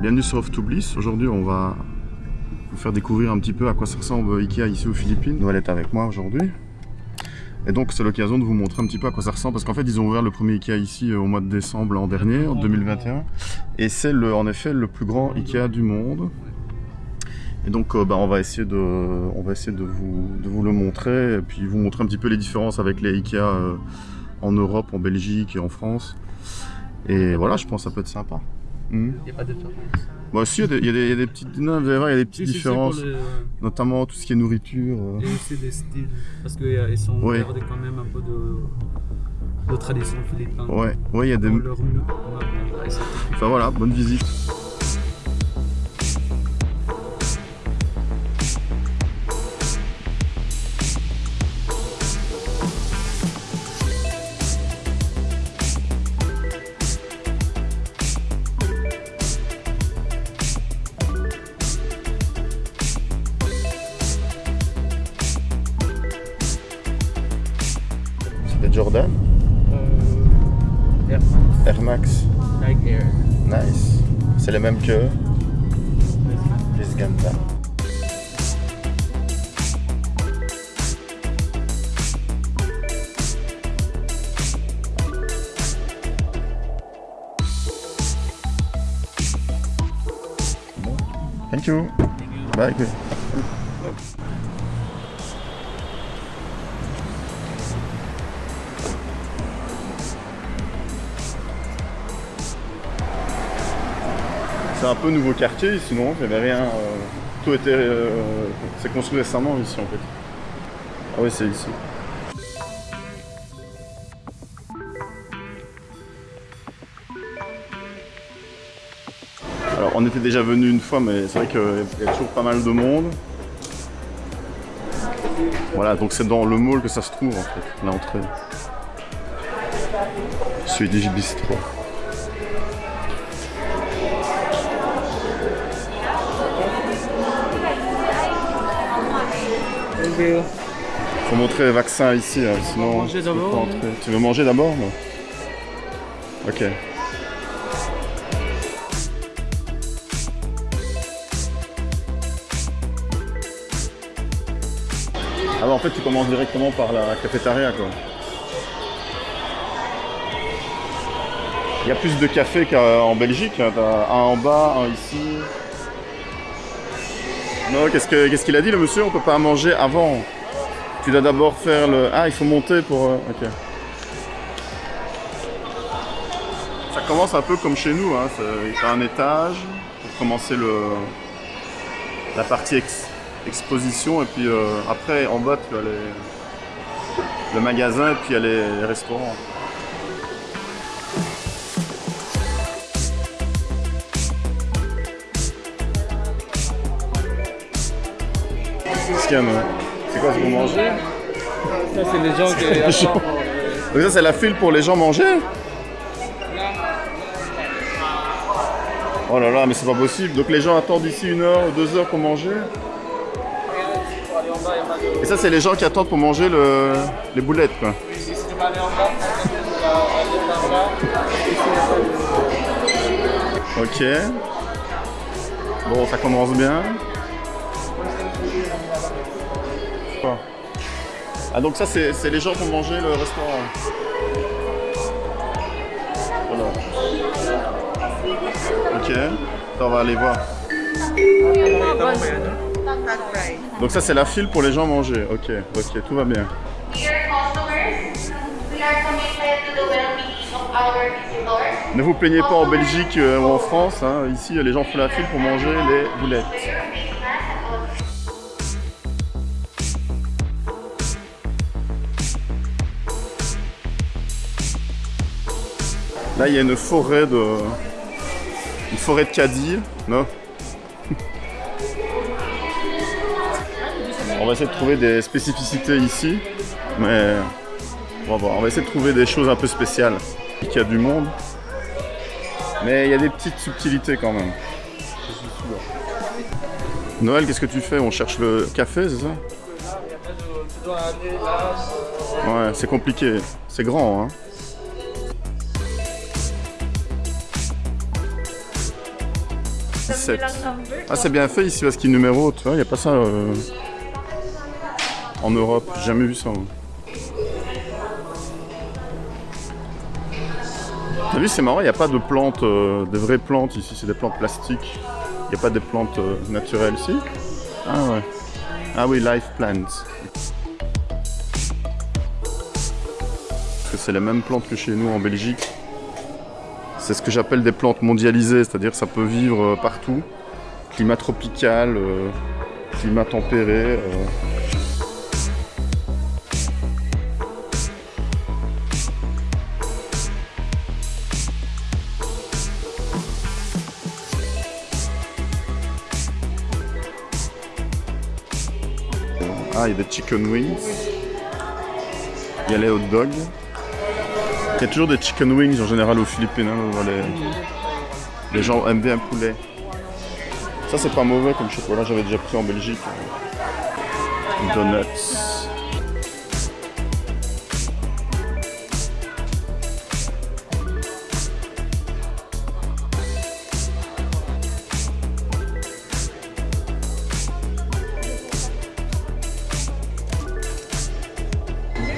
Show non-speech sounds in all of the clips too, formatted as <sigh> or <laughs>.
Bienvenue sur Off to Bliss. Aujourd'hui, on va vous faire découvrir un petit peu à quoi ça ressemble Ikea ici aux Philippines. Noël est avec moi aujourd'hui. Et donc, c'est l'occasion de vous montrer un petit peu à quoi ça ressemble. Parce qu'en fait, ils ont ouvert le premier Ikea ici euh, au mois de décembre l'an dernier, en 2021. Et c'est en effet le plus grand Ikea du monde. Et donc, euh, bah, on va essayer de, on va essayer de vous, de vous le montrer. Et puis, vous montrer un petit peu les différences avec les Ikea euh, en Europe, en Belgique et en France. Et voilà, je pense que ça peut être sympa. Mhm. Il n'y a pas de différence. Bah si, il y, a des- y y a petites, non, vous allez voir, il y a des petites Si, si, c'est pour différences, notamment tout ce qui est nourriture. euh. Et aussi des styles. Parce qu'ils sont Oui. gardés quand même un peu de, de tradition philippine. Ouais, ouais, il y a des... Leur. Enfin voilà, bonne visite. Nice. C'est les mêmes que les Ganta. Thank you. Bye. C'est un peu nouveau quartier, sinon il n'y avait rien. euh, tout était. euh, c'est construit récemment ici en fait. Ah oui, c'est ici. Alors on était déjà venu une fois, mais c'est vrai qu'il y a toujours pas mal de monde. Voilà, donc c'est dans le mall que ça se trouve en fait, l'entrée. Swedish Bistro. Faut montrer les vaccins ici, hein, sinon. manger d'abord, entrer. Tu veux manger d'abord Ok. Bah en fait tu commences directement par la cafétéria quoi. Il y a plus de cafés qu'en Belgique, hein. T'as un en bas, un ici. Non, qu'est-ce que- qu'est-ce qu'il a dit le monsieur? On peut pas manger avant. Tu dois d'abord faire le. Ah, il faut monter pour. euh, Ok. Ça commence un peu comme chez nous. Hein. T'as un étage pour commencer la partie ex- exposition et puis euh, après en bas tu as les- le magasin et puis il y a les restaurants. Non C'est quoi, c'est pour manger Ça, c'est les gens qui Les gens. Donc ça c'est la file pour les gens manger Oh là là, mais c'est pas possible. Donc les gens attendent ici une heure ou deux heures pour manger Et ça c'est les gens qui attendent pour manger le... les boulettes quoi. De- Ok. Bon, ça commence bien. Ah donc ça c'est les gens pour manger le restaurant. Voilà. Ok. On va aller voir. Donc ça c'est la file pour les gens manger. Ok, ok, tout va bien. Ne vous plaignez pas en Belgique euh, ou en France. hein. Ici les gens font la file pour manger les boulettes. Là, il y a une forêt de. Une forêt de caddies. Non On va essayer de trouver des spécificités ici. Mais. On va voir. On va essayer de trouver des choses un peu spéciales. Il y a du monde. Mais il y a des petites subtilités quand même. Noël, qu'est-ce que tu fais? On cherche le café, c'est ça? Ouais, c'est compliqué. C'est grand, hein 6-7. bilang number. Ah, c'est bien fait ici parce qu'il numéro, tu vois, il n'y a pas ça euh, en Europe. J'ai jamais vu ça. moi. T'as vu, c'est marrant, il n'y a pas de plantes, euh, de vraies plantes ici, c'est des plantes plastiques. Il n'y a pas des plantes euh, naturelles ici. Ah ouais. Ah oui, life plants. Parce que c'est les mêmes plantes que chez nous en Belgique. C'est ce que j'appelle des plantes mondialisées, c'est-à-dire ça peut vivre euh, partout. Climat tropical, euh, climat tempéré. euh. Ah, il y a des chicken wings. Il y a les hot dogs. Il y a toujours des chicken wings en général aux Philippines. hein, les... gens aiment bien le poulet. Ça, c'est pas mauvais comme chocolat, j'avais déjà pris en Belgique. Donuts.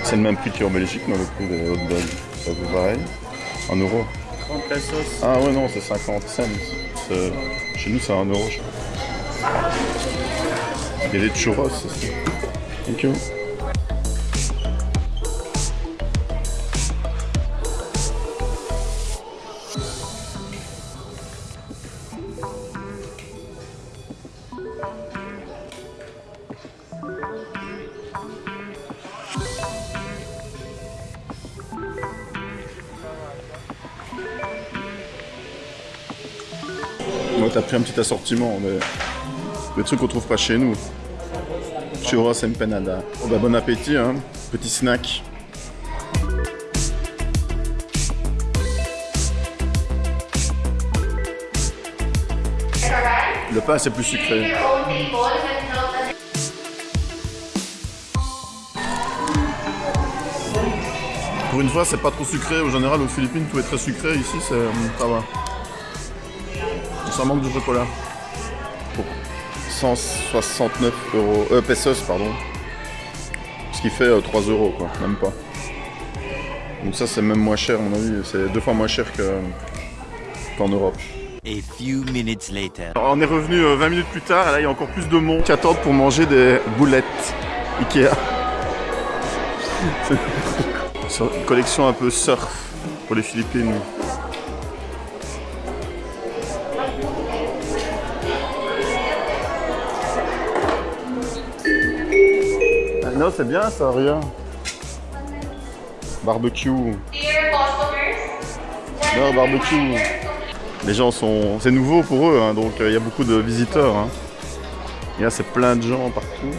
C'est le même prix qu'en Belgique, mais le prix des hot dogs. Ça vaut pareil. En euros. 30 pesos. Ah ouais, non, c'est 50 cents. Chez nous, c'est 1 euro. je crois. Il y a des churros aussi. Thank you. Moi, t'as pris un petit assortiment, mais des trucs qu'on trouve pas chez nous. Churros empanada. Oh bah bon appétit, hein. Petit snack. Le pain, c'est plus sucré. Pour une fois, c'est pas trop sucré. Au général, aux Philippines, tout est très sucré. Ici, c'est, euh, ça va. Ça manque de chocolat. Pour 169 euros, euh, pesos, pardon. Ce qui fait euh, 3 euros, quoi, même pas. Donc ça, c'est même moins cher, à mon avis. C'est deux fois moins cher que- qu'en Europe. A few minutes later. Alors, on est revenu euh, 20 minutes plus tard, et là, il y a encore plus de monde qui attendent pour manger des boulettes Ikea. <laughs> C'est une collection un peu surf pour les Philippines. Non, c'est bien ça, rien. Barbecue. Non, barbecue. Les gens sont. C'est nouveau pour eux, hein, donc euh, il y a beaucoup de visiteurs. hein. Et là, c'est plein de gens partout.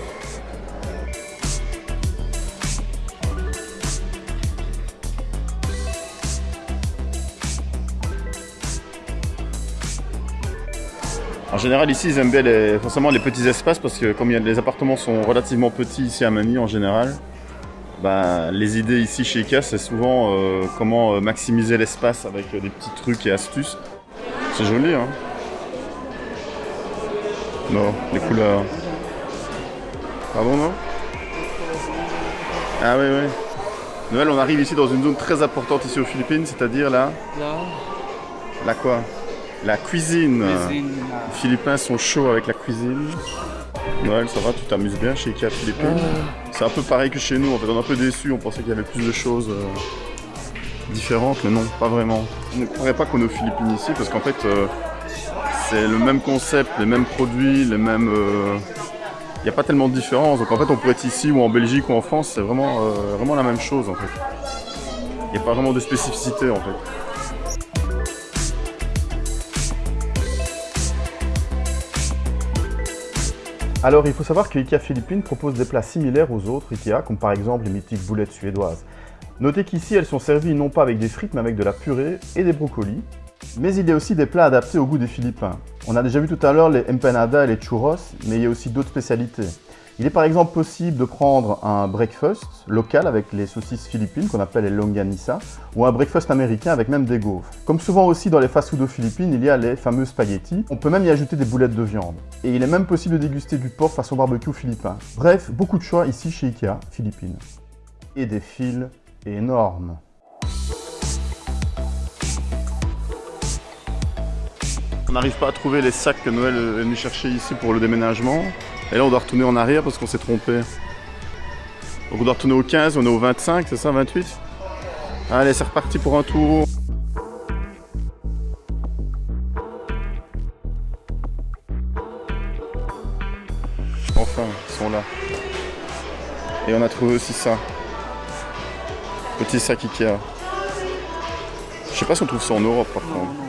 Général, ici, ils aiment bien les, forcément les petits espaces parce que comme les appartements sont relativement petits ici à Manille en général, bah, les idées ici chez IKEA, c'est souvent euh, comment euh, maximiser l'espace avec euh, des petits trucs et astuces. C'est joli, hein Non, les couleurs. Pardon, non? Ah oui, oui. Noël, on arrive ici dans une zone très importante ici aux Philippines, c'est-à-dire là, Là, la quoi? La cuisine. cuisine. Les Philippins sont chauds avec la cuisine. Noël, ça va, tu t'amuses bien chez Ikea Philippines C'est un peu pareil que chez nous, en fait, on est un peu déçus, on pensait qu'il y avait plus de choses euh, différentes, mais non, pas vraiment. On ne croirait pas qu'on est aux Philippines ici, parce qu'en fait, euh, c'est le même concept, les mêmes produits, les mêmes... euh, Il n'y a pas tellement de différence, donc en fait, on pourrait être ici, ou en Belgique, ou en France, c'est vraiment, euh, vraiment la même chose, en fait. Il n'y a pas vraiment de spécificité, en fait. Alors, il faut savoir que IKEA Philippines propose des plats similaires aux autres IKEA, comme par exemple les mythiques boulettes suédoises. Notez qu'ici, elles sont servies non pas avec des frites, mais avec de la purée et des brocolis. Mais il y a aussi des plats adaptés au goût des Philippins. On a déjà vu tout à l'heure les empanadas et les churros, mais il y a aussi d'autres spécialités. Il est par exemple possible de prendre un breakfast local avec les saucisses philippines qu'on appelle les longanisa ou un breakfast américain avec même des gaufres. Comme souvent aussi dans les fast-food Philippines, il y a les fameux spaghettis. On peut même y ajouter des boulettes de viande. Et il est même possible de déguster du porc façon barbecue philippin. Bref, beaucoup de choix ici chez Ikea, Philippines. Et des fils énormes. On n'arrive pas à trouver les sacs que Noël est venu chercher ici pour le déménagement. Et là, on doit retourner en arrière parce qu'on s'est trompé. Donc on doit retourner au 15, on est au 25, c'est ça, 28 Allez, c'est reparti pour un tour. Enfin, ils sont là. Et on a trouvé aussi ça. Petit sac Ikea. Je sais pas si on trouve ça en Europe par contre.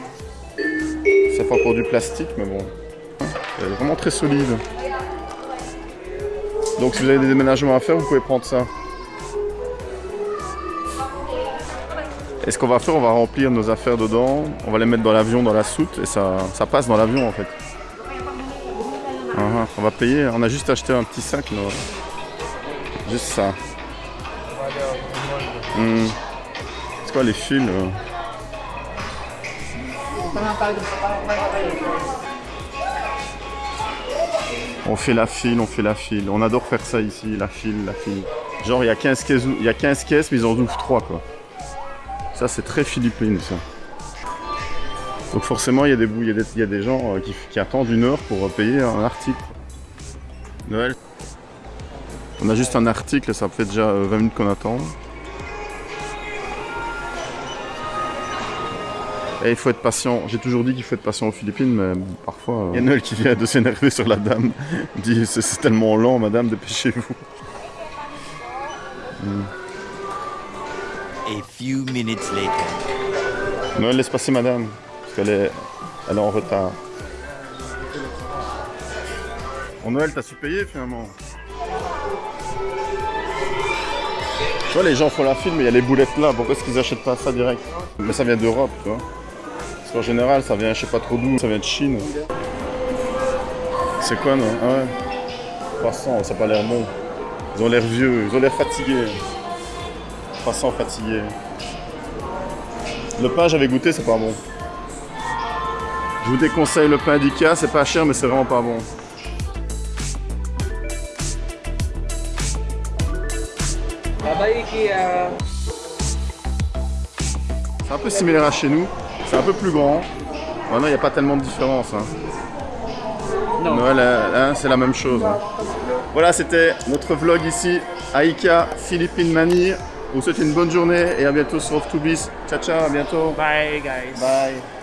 Ça fait encore du plastique, mais bon. Elle est vraiment très solide. Donc si vous avez des déménagements à faire, vous pouvez prendre ça. Et ce qu'on va faire, on va remplir nos affaires dedans, on va les mettre dans l'avion, dans la soute, et ça, ça passe dans l'avion en fait. Ah, ah, on va payer, on a juste acheté un petit sac, là. juste ça. Hmm. C'est quoi les fils On fait la file, on fait la file. On adore faire ça ici, la file, la file. Genre, il y a 15 caisses, y a 15 caisses mais ils en ouvrent 3, quoi. Ça, c'est très philippine, ça. Donc forcément, il y a des, gens euh, qui, qui attendent une heure pour euh, payer un article. Noël. On a juste un article, ça fait déjà euh, 20 minutes qu'on attend. Et il faut être patient. J'ai toujours dit qu'il faut être patient aux Philippines, mais parfois, euh, il y a Noël qui vient de s'énerver sur la dame. Il dit c'est tellement lent, madame, dépêchez-vous. A few minutes later. Noël, laisse passer madame, parce qu'elle est, elle est en retard. Bon, Noël, t'as su payer finalement Tu vois, les gens font la file, mais il y a les boulettes là. Pourquoi est-ce qu'ils achètent pas ça direct? Mais ça vient d'Europe, tu vois. Qu'en général, ça vient, je sais pas trop d'où, ça vient de Chine. C'est quoi, non? Ah ouais. 300, ça a pas l'air bon. Ils ont l'air vieux, ils ont l'air fatigués. 300 fatigués. Le pain, j'avais goûté, c'est pas bon. Je vous déconseille le pain d'Ika, c'est pas cher, mais c'est vraiment pas bon. Ikea. C'est un peu similaire à chez nous, c'est un peu plus grand. Maintenant, il n'y a pas tellement de différence. hein. Non. Noël, hein, c'est la même chose. hein. Voilà, c'était notre vlog ici à Ika, Philippine Manille. On vous souhaite une bonne journée et à bientôt sur Off to Biz. Ciao, ciao, à bientôt. Bye, guys. Bye.